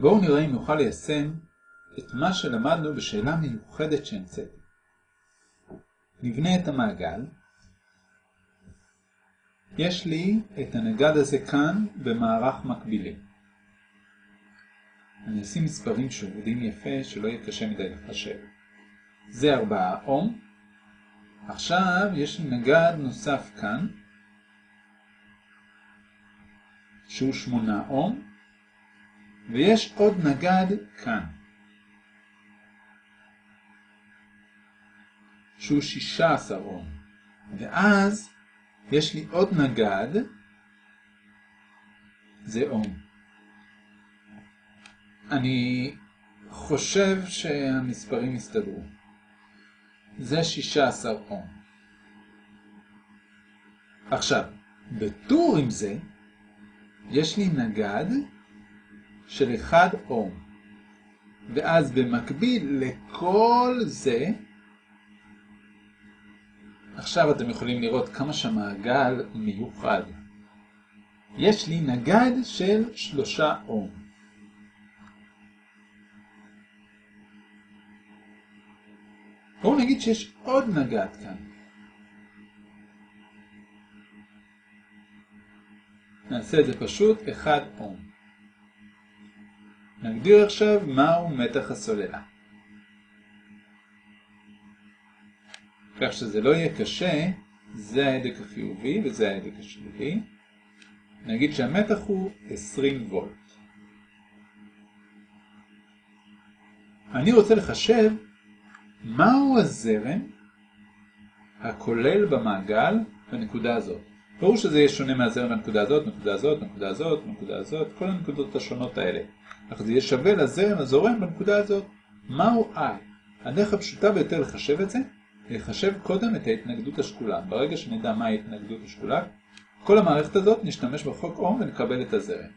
בואו נראה אם נוכל ליישם את מה שלמדנו בשאלה מיוחדת שהמצאתי. נבנה את המעגל. יש לי את הנגד הזה כאן במערך מקבילי. אני אשים מספרים שעובדים יפה, שלא יהיה קשה מדי לחשב. זה 4 אום. עכשיו יש לי נגד נוסף כאן, שהוא 8 אום, ויש עוד נגד כאן, שהוא 16 אום. ואז יש לי עוד נגד, זה אום. אני חושב שהמספרים יסתדרו. זה 16 אום. עכשיו, בטור עם זה, יש לי נגד של 1 אום. ואז במקביל לכל זה, עכשיו אתם יכולים לראות כמה שהמעגל מיוחד. יש לי נגד של 3 אום. בואו נגיד שיש עוד נגד כאן. נעשה את זה פשוט 1 אום. נגדיר עכשיו מהו מתח הסוללה. כך שזה לא יהיה קשה, זה ההדק החיובי וזה ההדק השלילי. נגיד שהמתח הוא 20 וולט. אני רוצה לחשב מהו הזרם הכולל במעגל בנקודה הזאת. ברור שזה יהיה שונה מהזרם בנקודה הזאת, נקודה הזאת, נקודה הזאת, נקודה הזאת, כל הנקודות השונות האלה. אך זה יהיה שווה לזרם הזורם בנקודה הזאת. מהו I? הדרך הפשוטה ביותר לחשב את זה, לחשב קודם את ההתנגדות השקולה. ברגע שנדע מהי ההתנגדות השקולה, כל המערכת הזאת נשתמש בחוק אום ונקבל את הזרם.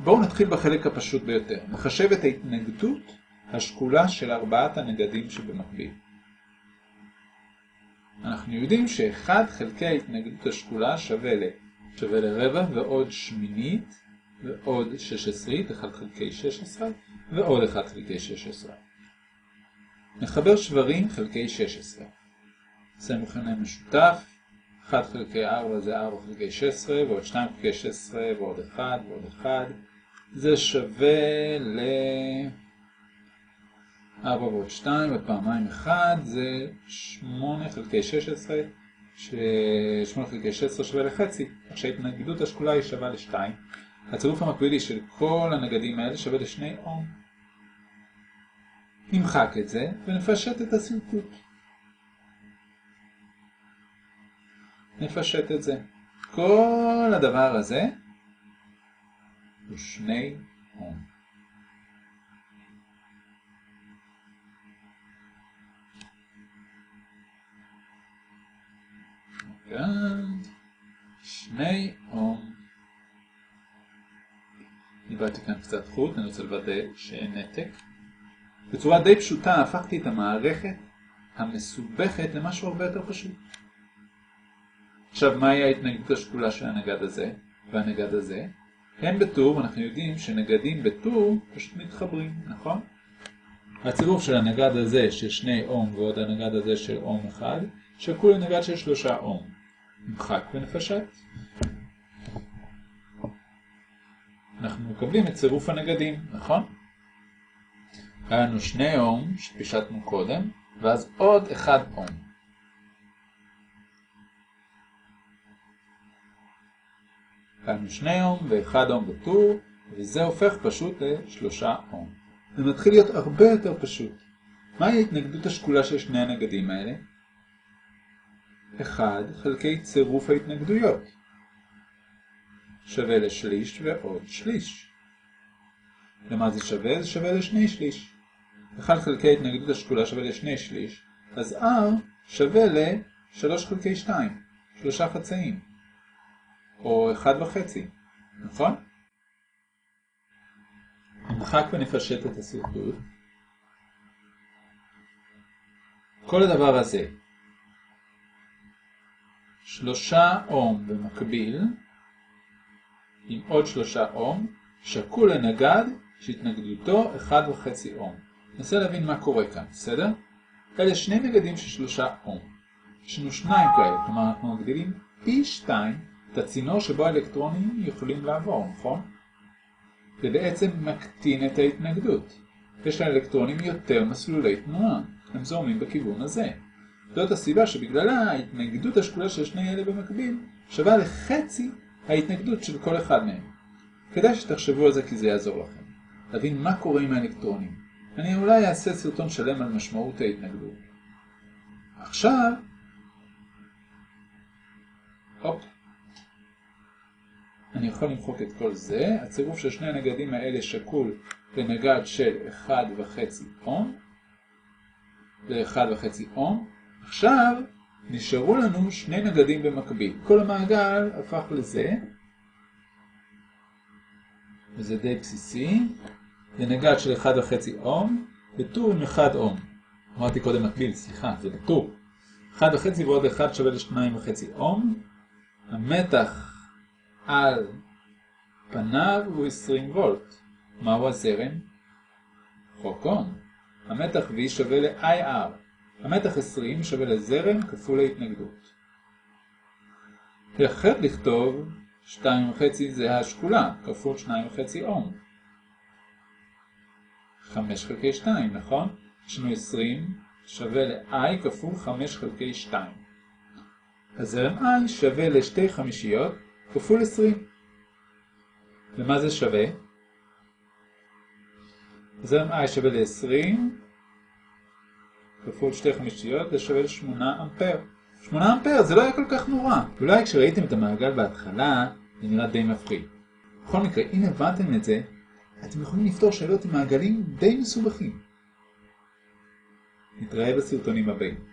בואו נתחיל בחלק הפשוט ביותר. נחשב את ההתנגדות השקולה של ארבעת הנגדים שבמקביל. אנחנו יודעים שאחד חלקי ההתנגדות השקולה שווה ל... שווה לרבע ועוד שמינית ועוד שש עשרית, 1 חלקי 16 ועוד 1 חלקי 16. נחבר שברים חלקי 16. נעשה מכנה משותף, 1 חלקי 4 זה 4 חלקי 16 ועוד 2 חלקי 16 ועוד 1 ועוד 1. זה שווה ל... 4 ועוד 2 ופעמיים 1 זה 8 חלקי 16, ש-8 חלקי 16 שווה לחצי, כך שההתנגדות השקולה היא שווה ל-2. הצירוף המקבילי של כל הנגדים האלה שווה ל-2 אום. נמחק את זה ונפשט את השרטוט. נפשט את זה. כל הדבר הזה הוא 2 אום. כאן שני אום. איבדתי כאן קצת חוט, אני רוצה לוודא שאין נתק. בצורה די פשוטה הפכתי את המערכת המסובכת למשהו הרבה יותר פשוט. עכשיו, מהי ההתנגדות השקולה של הנגד הזה והנגד הזה? הם בטור, ואנחנו יודעים שנגדים בטור פשוט מתחברים, נכון? הצירוף של הנגד הזה של שני אום ועוד הנגד הזה של אום אחד שקול לנגד של שלושה אום. נמחק ונפשט. אנחנו מקבלים את צירוף הנגדים, נכון? היה לנו שני אום שפישטנו קודם, ואז עוד אחד אום. היה לנו שני אום ואחד אום בטור, וזה הופך פשוט לשלושה אום. זה מתחיל להיות הרבה יותר פשוט. מהי ההתנגדות השקולה של שני הנגדים האלה? 1 חלקי צירוף ההתנגדויות שווה לשליש ועוד שליש. למה זה שווה? זה שווה לשני שליש. 1 חלקי ההתנגדות השקולה שווה לשני שליש, אז R שווה ל-3 חלקי 2, שלושה חצאים, או 1 וחצי, נכון? נמחק ונפשט את הסרטוט. כל הדבר הזה שלושה אום במקביל, עם עוד שלושה אום, שקול לנגד שהתנגדותו 1.5 אום. ננסה להבין מה קורה כאן, בסדר? אלה שני נגדים של שלושה אום. יש לנו שניים כאלה, כלומר אנחנו מגדילים פי שתיים את הצינור שבו האלקטרונים יכולים לעבור, נכון? זה בעצם מקטין את ההתנגדות. יש לאלקטרונים יותר מסלולי תנועה, הם זורמים בכיוון הזה. זאת הסיבה שבגללה ההתנגדות השקולה של שני אלה במקביל שווה לחצי ההתנגדות של כל אחד מהם. כדאי שתחשבו על זה כי זה יעזור לכם. להבין מה קורה עם האלקטרונים. אני אולי אעשה סרטון שלם על משמעות ההתנגדות. עכשיו, הופ, אני יכול למחוק את כל זה. הצירוף של שני הנגדים האלה שקול לנגד של 1.5 אום ל-1.5 אום. עכשיו נשארו לנו שני נגדים במקביל. כל המעגל הפך לזה, וזה די בסיסי. לנגד של 1.5 אום בטור עם 1 אום. אמרתי קודם מקביל, סליחה, זה בטור. 1.5 ועוד 1 שווה ל-2.5 אום. המתח על פניו הוא 20 וולט. מהו הזרם? חוקון. המתח V שווה ל-IR. המתח 20 שווה לזרם כפול ההתנגדות. אחרת לכתוב 2.5 זה השקולה, כפול 2.5 אום. 5 חלקי 2, נכון? יש לנו 20 שווה ל-i כפול 5 חלקי 2. הזרם i שווה לשתי חמישיות כפול 20. ומה זה שווה? זרם i שווה ל-20 כפול שתי חמישיות, זה שווה ל-8 אמפר. 8 אמפר זה לא היה כל כך נורא. אולי כשראיתם את המעגל בהתחלה, זה נראה די מפחיד. בכל מקרה, אם הבנתם את זה, אתם יכולים לפתור שאלות עם מעגלים די מסובכים. נתראה בסרטונים הבאים.